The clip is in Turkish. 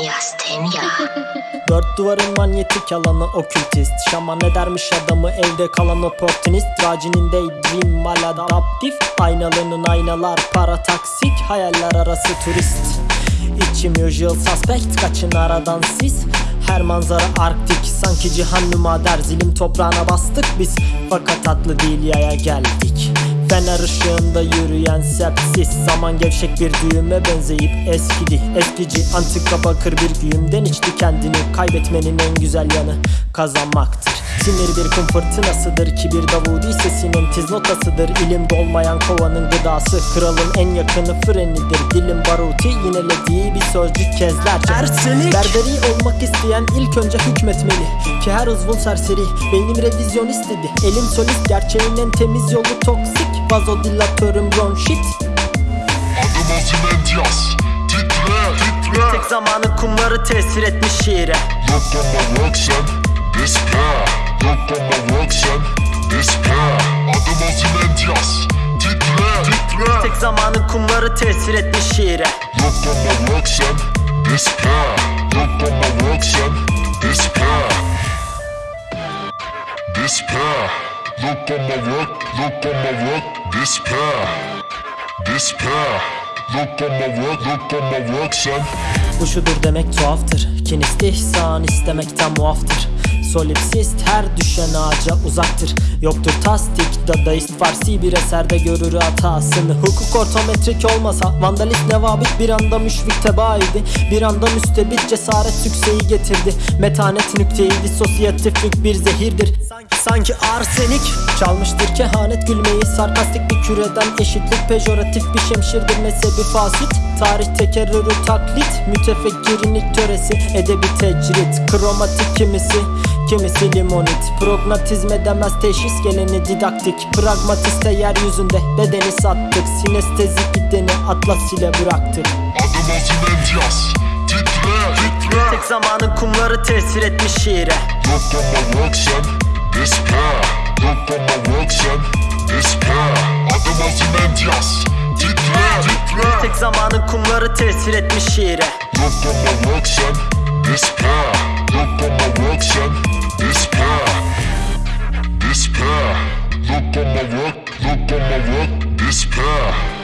Miastenia. Dört duvarın manyetik alanı okültist. Şaman edermiş adamı evde kalan oportunist. Racinin daydream maladaptif. Aynalının aynalar para taksik Hayaller arası turist. İçim usual suspect kaçın aradan siz her manzara arktik Sanki cihan nümader. Zilim toprağına bastık biz. Fakat tatlı değil yaya geldik Fener ışığında yürüyen sepsis. Zaman gevşek bir düğüme benzeyip eskidi. Eskici antika bakır bir güğümden içti kendini. Kaybetmenin en güzel yanı kazanmaktır. Sinir bir kum fırtınasıdır. Kibir davudi sesinin tiz notasıdır. İlim dolmayan kovanın gıdası. Kralın en yakını frenidir. Dilim baruti yinelediği bir sözcük kezlerce Ersenik. Berberi olmak isteyen ilk önce hükmetmeli. Ki her uzvun serseri Beynim revizyonist dedi. Elim solist gerçeğin en temiz yolu toksik Vazodilatörüm bronşit Adım Ozymandias Titre, titre. Tek zamanın kumları tesir etmiş şiire. Look on my work son, despair Look on my work son, despair Adım Ozymandias Titre, titre. Tek zamanın kumları tesir etmiş şiire. Look on my work son, despair Look on my work Look on my work, look on my work, despair Despair Look on my work, look on my work son Bu şudur demek tuhaftır. Kin istihsan istemekten muaftır. Solipsist her düşen ağaca uzaktır. Yoktur tasdik dadaist Farsi bir eserde görür hatasını. Hukuk ortometrik olmasa Vandalist nevabit bir anda müşfik tebaaydı Bir anda müstebit cesaret sükseyi getirdi. Metanet nükteyi disosyatiflik bir zehirdir. Sanki, sanki arsenik. Çalmıştır kehanet gülmeyi Sarkastik bir küreden eşitlik Pejoratif bir şemşirdir mezhebi fasit. Tarih tekerrürü taklit Mütefekkirin ilk töresi. Edebi tecrit Kromatik kimisi Kimisi limonit. Prognatizm edemez teşhis geleni didaktik. Pragmatiste yeryüzünde bedeni sattık. Sinestezik gideni atlas ile bıraktık. Adım Ozymandias Titre, titre. Tek zamanın kumları tesir etmiş şiire. Look on my work son, despair Look on my work son, despair Adım Ozymandias Titre, titre. Tek zamanın kumları tesir etmiş şiire. Look on my work son, despair Look on my work son, despair Despair Look on my work, look on my work, despair